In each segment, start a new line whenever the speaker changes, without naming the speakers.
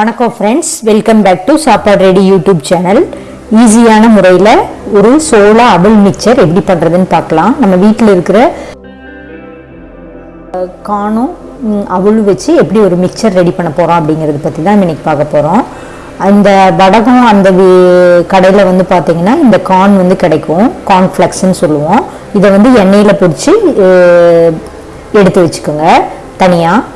வணக்கம் friends welcome back to Sappadu ready YouTube channel ஈஸியான முறையில் ஒரு சோளா அபுல் மிக்சர் எப்படி பண்ணுறதுன்னு பார்க்கலாம். நம்ம வீட்டில் இருக்கிற காணும் அவுள் வச்சு எப்படி ஒரு மிக்சர் ரெடி பண்ண போகிறோம் அப்படிங்கிறத பற்றி தான் இன்னைக்கு பார்க்க போகிறோம் அந்த வடகம் அந்த கடையில் வந்து பார்த்தீங்கன்னா இந்த கார்ன் வந்து கிடைக்கும். கார்ன் ஃப்ளெக்ஸ்ன்னு சொல்லுவோம். இதை வந்து எண்ணெயில் பிடிச்சி எடுத்து வச்சுக்கோங்க. தனியாக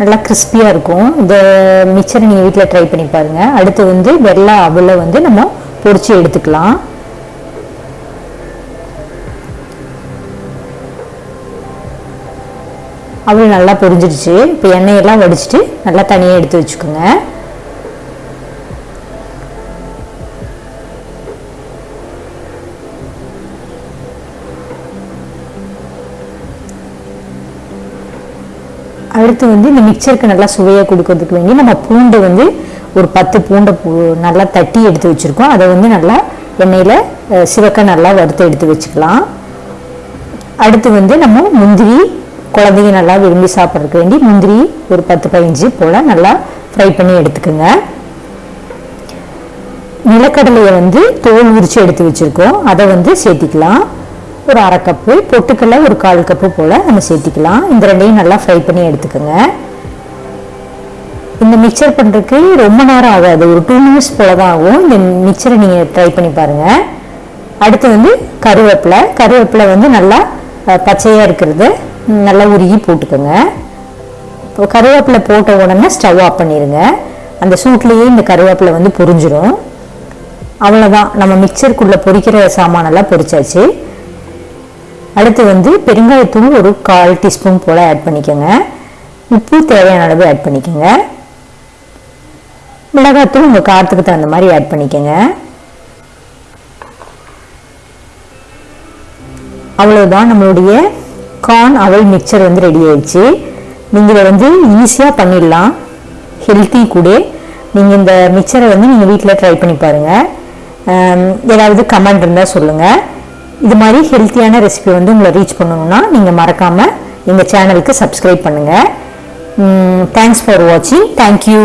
நல்லா கிறிஸ்பியாக இருக்கும். இந்த மிக்சரை நீங்கள் வீட்டில் ட்ரை பண்ணி பாருங்கள் அடுத்து வந்து வெள்ளை அவலை வந்து நம்ம பொறிச்சு எடுத்துக்கலாம். அவள் நல்லா பொரிஞ்சிடுச்சு. இப்போ எண்ணெயெல்லாம் வடிச்சிட்டு நல்லா தனியாக எடுத்து வச்சுக்கோங்க. அடுத்து வந்து இந்த மிக்சருக்கு நல்லா சுவையாக கொடுக்கறதுக்கு வேண்டி நம்ம பூண்டை வந்து ஒரு பத்து பூண்டை பூ நல்லா தட்டி எடுத்து வச்சுருக்கோம். அதை வந்து நல்லா எண்ணெயில் சிவக்க நல்லா வறுத்து எடுத்து வச்சுக்கலாம். அடுத்து வந்து நம்ம முந்திரி குழந்தைங்க நல்லா விரும்பி சாப்பிட்றதுக்கு வேண்டி முந்திரி ஒரு பத்து பதினஞ்சு போல் நல்லா ஃப்ரை பண்ணி எடுத்துக்கோங்க. நிலக்கடலையை வந்து தோல் உரித்து எடுத்து வச்சுருக்கோம். அதை வந்து சேர்த்திக்கலாம். ஒரு அரை கப்பு பொட்டுக்கடலை ஒரு கால் கப்பு போல் நம்ம சேர்த்திக்கலாம். இந்த ரெண்டையும் நல்லா ஃப்ரை பண்ணி எடுத்துக்கோங்க. இந்த மிக்சர் பண்ணுறதுக்கு ரொம்ப நேரம் ஆகாது. ஒரு டூ மினிட்ஸ் போல தான் ஆகும். இந்த மிக்சரை நீங்கள் ட்ரை பண்ணி பாருங்கள் அடுத்து வந்து கருவேப்பிலை. கருவேப்பிலை வந்து நல்லா பச்சையாக இருக்கிறது. நல்லா உருகி போட்டுக்கோங்க. இப்போ கருவேப்பிலை போட்ட உடனே ஸ்டவ் ஆஃப் பண்ணிடுங்க அந்த சூட்லேயே இந்த கருவேப்பிலை வந்து பொரிஞ்சிடும் அவ்வளோதான் நம்ம மிக்சருக்குள்ளே பொரிக்கிற சாமானெல்லாம் பொரிச்சாச்சு. அடுத்து வந்து பெருங்காயத்தூள் ஒரு கால் டீஸ்பூன் போல் ஆட் பண்ணிக்கோங்க. உப்பு தேவையான அளவு ஆட் பண்ணிக்கோங்க. மிளகாத்தூள் உங்கள் காரத்துக்கு தகுந்த மாதிரி ஆட் பண்ணிக்கோங்க. அவ்வளோதான் நம்மளுடைய கார்ன் அவல் மிக்சர் வந்து ரெடி ஆயிடுச்சு. நீங்கள் இதை வந்து ஈஸியாக பண்ணிடலாம். ஹெல்த்தி கூட. நீங்கள் இந்த மிக்சரை வந்து நீங்கள் வீட்டில் ட்ரை பண்ணி பாருங்கள் ஏதாவது கமெண்ட் இருந்தால் சொல்லுங்கள் இது மாதிரி ஹெல்த்தியான ரெசிபி வந்து உங்களை ரீச் பண்ணணும்னா நீங்கள் மறக்காமல் எங்கள் சேனலுக்கு சப்ஸ்கிரைப் பண்ணுங்கள் தேங்க்ஸ் ஃபார் வாட்சிங் தேங்க்யூ